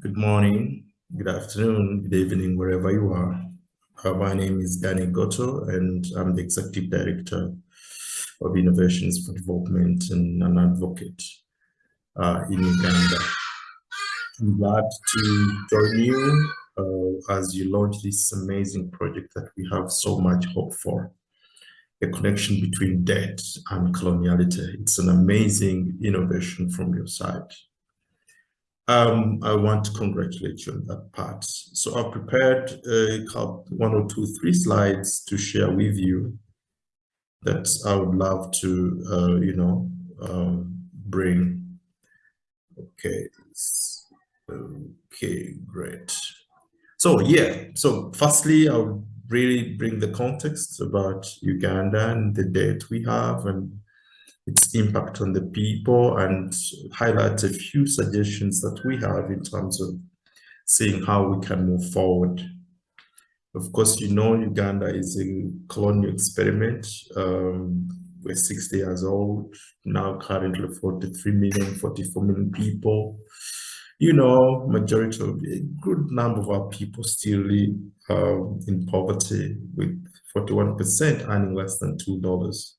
good morning, good afternoon, good evening, wherever you are. Uh, my name is Danny Gotto, and I'm the Executive Director of Innovations for Development and an advocate uh, in Uganda. I'm glad to join you uh, as you launch this amazing project that we have so much hope for, a connection between debt and coloniality. It's an amazing innovation from your side. Um, I want to congratulate you on that part. So I've prepared a couple, one or two, three slides to share with you that I would love to, uh, you know, um, bring. Okay, okay, great. So yeah, so firstly, I'll really bring the context about Uganda and the debt we have and its impact on the people and highlight a few suggestions that we have in terms of seeing how we can move forward. Of course, you know Uganda is a colonial experiment. Um, we're 60 years old, now currently 43 million, 44 million people. You know, majority of a good number of our people still live um, in poverty with 41% earning less than $2.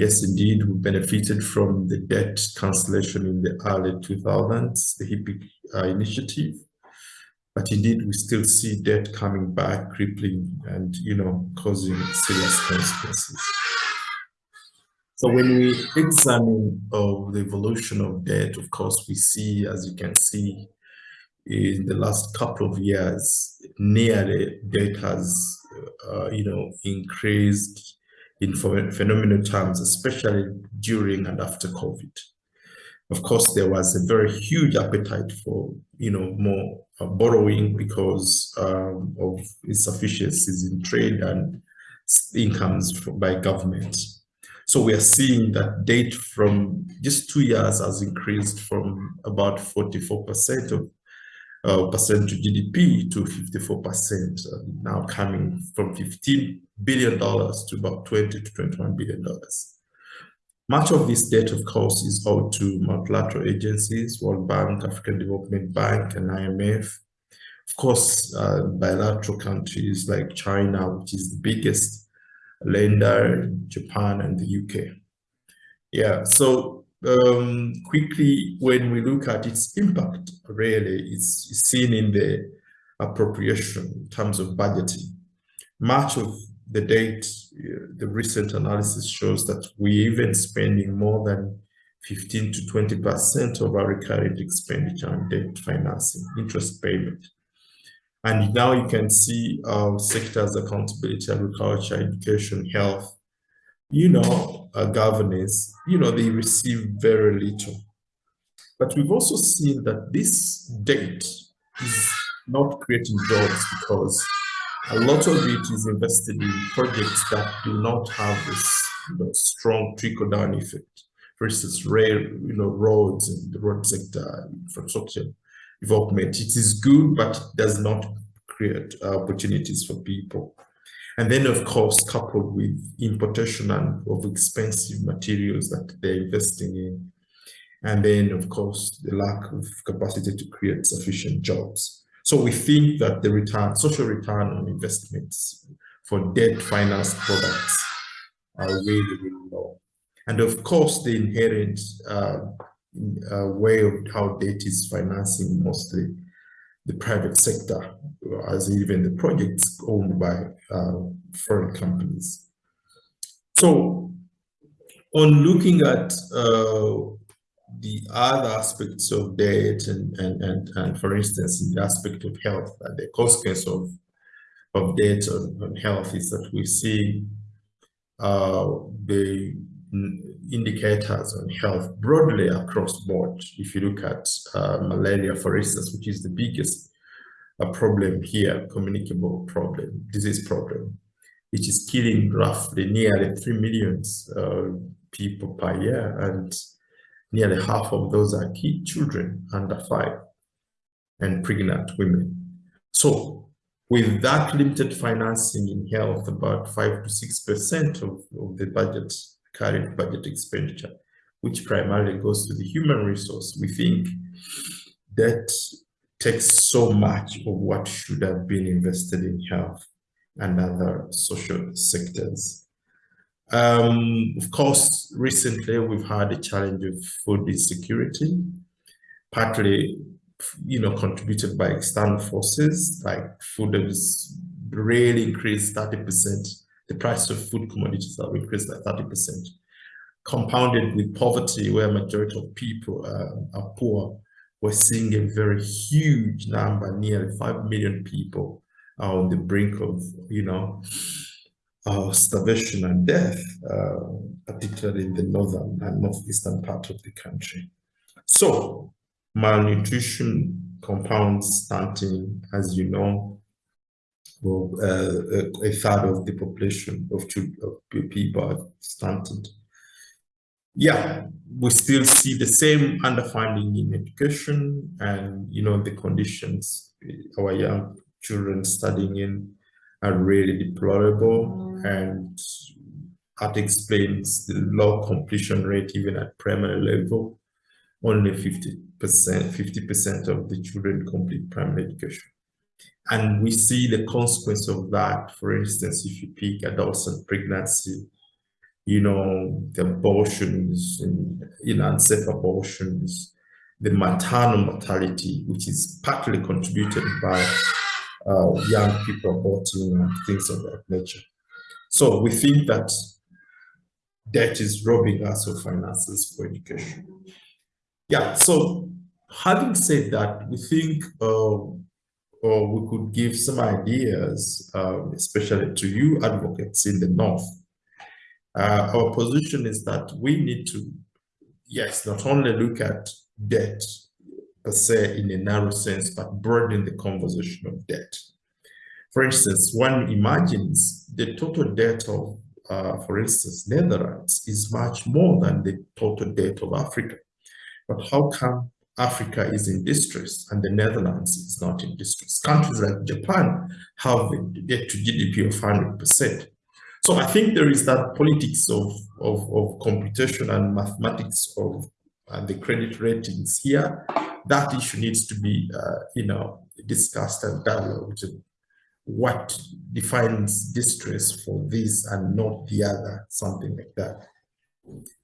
Yes, indeed, we benefited from the debt cancellation in the early 2000s, the HIPC uh, initiative. But indeed, we still see debt coming back, crippling and, you know, causing serious consequences. So when we examine uh, the evolution of debt, of course, we see, as you can see, in the last couple of years, nearly debt has, uh, you know, increased in phenomenal terms, especially during and after COVID. Of course, there was a very huge appetite for, you know, more uh, borrowing because um, of insufficiencies in trade and incomes by government. So we are seeing that debt from just two years has increased from about 44% of percent to GDP to 54%, uh, now coming from 15 billion dollars to about 20 to 21 billion dollars. Much of this debt, of course, is owed to multilateral agencies, World Bank, African Development Bank, and IMF. Of course, uh, bilateral countries like China, which is the biggest lender, Japan, and the UK. Yeah, so um, quickly, when we look at its impact, really, it's seen in the appropriation in terms of budgeting. Much of the date, the recent analysis shows that we're even spending more than 15 to 20% of our recurring expenditure on debt financing, interest payment. And now you can see our sectors accountability, agriculture, education, health, you know, uh, governance, you know, they receive very little. But we've also seen that this debt is not creating jobs because a lot of it is invested in projects that do not have this you know, strong trickle-down effect. For instance, rail, you know, roads and the road sector, infrastructure development. It is good, but does not create opportunities for people. And then, of course, coupled with importation and of expensive materials that they're investing in. And then, of course, the lack of capacity to create sufficient jobs. So we think that the return, social return on investments for debt finance products are really, really low. And of course, the inherent uh, uh, way of how debt is financing mostly the private sector, as even the projects owned by uh, foreign companies. So on looking at uh, the other aspects of debt and, and, and, and for instance, in the aspect of health, uh, the consequence of, of debt on, on health is that we see uh, the indicators on health broadly across board. If you look at uh, malaria, for instance, which is the biggest uh, problem here, communicable problem, disease problem, which is killing roughly nearly 3 million uh, people per year. And Nearly half of those are key children under five and pregnant women. So with that limited financing in health, about five to 6% of, of the budget, current budget expenditure, which primarily goes to the human resource, we think that takes so much of what should have been invested in health and other social sectors. Um, of course, recently we've had a challenge of food insecurity, partly, you know, contributed by external forces like food has really increased 30%. The price of food commodities have increased by 30%, compounded with poverty where majority of people uh, are poor we're seeing a very huge number, nearly 5 million people are on the brink of, you know, uh, starvation and death, uh, particularly in the northern and northeastern part of the country. So malnutrition compounds stunting, as you know, well, uh, a third of the population of, of people are stunted yeah, we still see the same underfunding in education and, you know, the conditions our young children studying in are really deplorable and that explains the low completion rate even at primary level. Only 50%, 50% of the children complete primary education. And we see the consequence of that, for instance, if you pick adolescent pregnancy, you know, the abortions, and, you know, unsafe abortions, the maternal mortality, which is partly contributed by uh, young people aborting and things of that nature. So we think that debt is robbing us of finances for education. Yeah, so having said that, we think uh, or we could give some ideas, uh, especially to you advocates in the North, uh, our position is that we need to, yes, not only look at debt per se in a narrow sense, but broaden the conversation of debt. For instance, one imagines the total debt of, uh, for instance, Netherlands is much more than the total debt of Africa. But how come Africa is in distress and the Netherlands is not in distress? Countries like Japan have a debt to GDP of 100%. So I think there is that politics of, of, of computation and mathematics of uh, the credit ratings here. That issue needs to be, uh, you know, discussed and dialogued. What defines distress for this and not the other, something like that.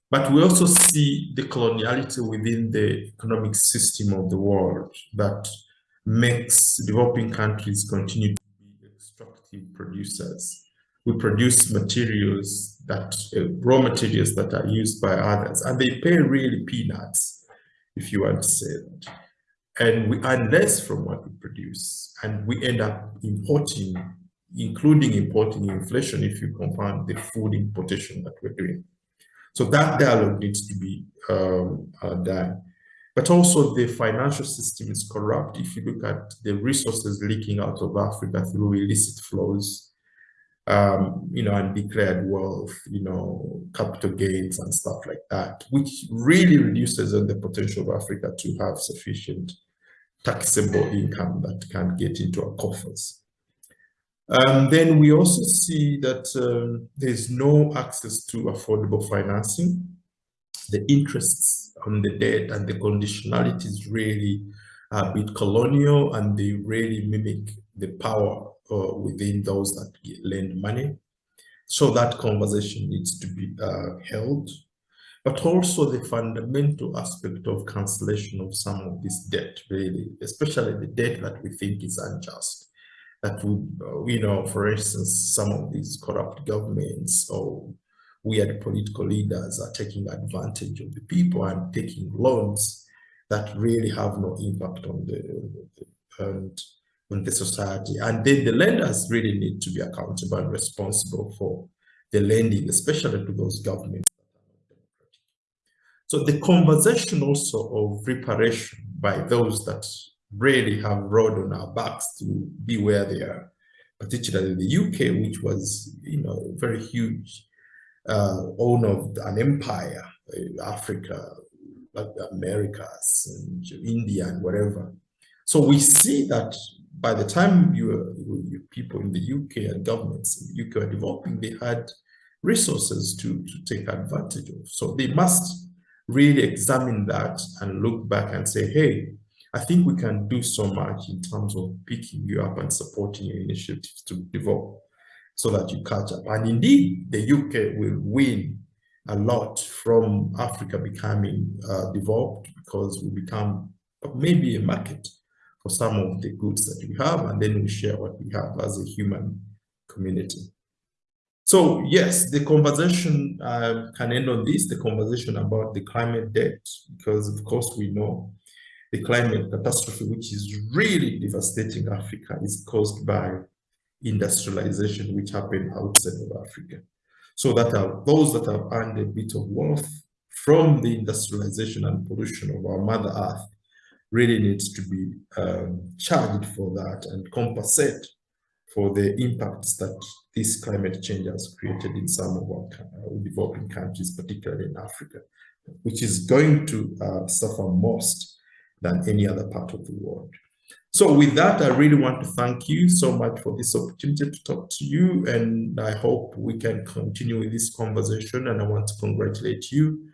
But we also see the coloniality within the economic system of the world that makes developing countries continue to be extractive producers. We produce materials that uh, raw materials that are used by others and they pay really peanuts if you want to say that and we earn less from what we produce and we end up importing including importing inflation if you compound the food importation that we're doing so that dialogue needs to be um, uh, done but also the financial system is corrupt if you look at the resources leaking out of africa through illicit flows um, you know, and declared wealth, you know, capital gains and stuff like that, which really reduces the potential of Africa to have sufficient taxable income that can get into our coffers. Um, then we also see that um, there's no access to affordable financing. The interests on the debt and the conditionalities really a bit colonial and they really mimic the power uh, within those that lend money. So that conversation needs to be uh, held, but also the fundamental aspect of cancellation of some of this debt, really, especially the debt that we think is unjust. That would, uh, you know, for instance, some of these corrupt governments or weird political leaders are taking advantage of the people and taking loans that really have no impact on the, and on the society. And then the lenders really need to be accountable and responsible for the lending, especially to those governments. So the conversation also of reparation by those that really have rode on our backs to be where they are, particularly the UK, which was, you know, a very huge uh, owner of an empire, uh, Africa, like the Americas and India and whatever. So we see that by the time you, you people in the UK and governments in the UK are developing, they had resources to, to take advantage of. So they must really examine that and look back and say, hey, I think we can do so much in terms of picking you up and supporting your initiatives to develop so that you catch up. And indeed, the UK will win a lot from Africa becoming uh, developed because we become maybe a market for some of the goods that we have, and then we share what we have as a human community. So yes, the conversation uh, can end on this, the conversation about the climate debt, because of course we know the climate catastrophe, which is really devastating Africa, is caused by industrialization, which happened outside of Africa. So that are those that have earned a bit of wealth from the industrialization and pollution of our Mother Earth really needs to be um, charged for that and compensate for the impacts that this climate change has created in some of our uh, developing countries, particularly in Africa, which is going to uh, suffer most than any other part of the world. So with that, I really want to thank you so much for this opportunity to talk to you, and I hope we can continue with this conversation, and I want to congratulate you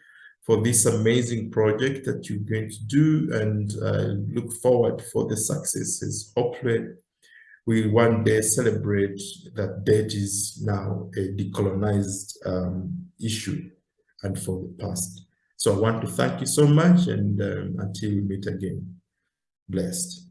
for this amazing project that you're going to do and uh, look forward for the successes. Hopefully, we one day celebrate that debt is now a decolonized um, issue and for the past. So I want to thank you so much and um, until we meet again, blessed.